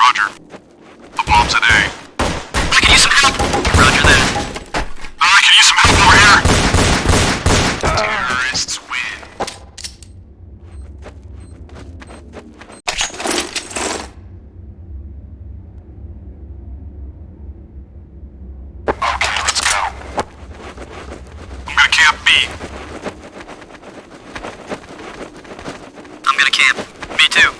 Roger. The bomb's at A. I can use some help! Roger that. I can use some help over here! Terrorists win. Okay, let's go. I'm gonna camp B. I'm gonna camp. Me too.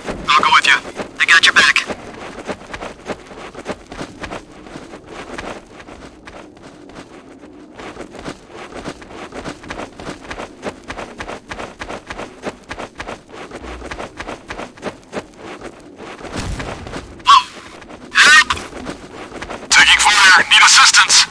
assistance!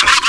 Christmas.